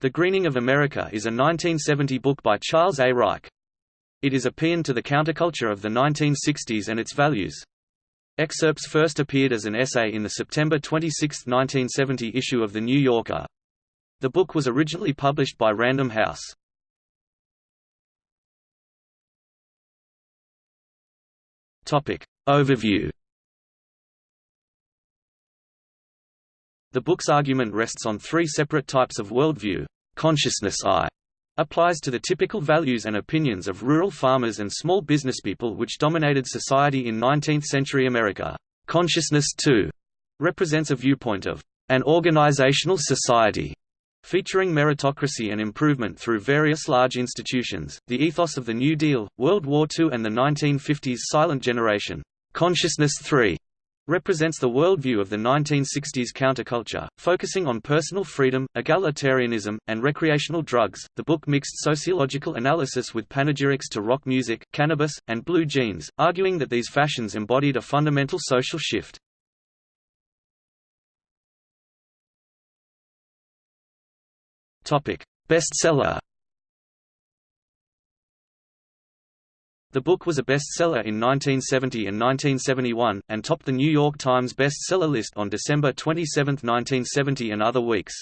The Greening of America is a 1970 book by Charles A. Reich. It is a paean to the counterculture of the 1960s and its values. Excerpts first appeared as an essay in the September 26, 1970 issue of The New Yorker. The book was originally published by Random House. Overview The book's argument rests on three separate types of worldview. Consciousness I applies to the typical values and opinions of rural farmers and small businesspeople which dominated society in 19th-century America. Consciousness II represents a viewpoint of an organizational society featuring meritocracy and improvement through various large institutions, the ethos of the New Deal, World War II and the 1950s silent generation. Consciousness III represents the worldview of the 1960s counterculture, focusing on personal freedom, egalitarianism, and recreational drugs. The book mixed sociological analysis with panegyrics to rock music, cannabis, and blue jeans, arguing that these fashions embodied a fundamental social shift. Topic: Bestseller The book was a bestseller in 1970 and 1971, and topped the New York Times bestseller list on December 27, 1970 and other weeks.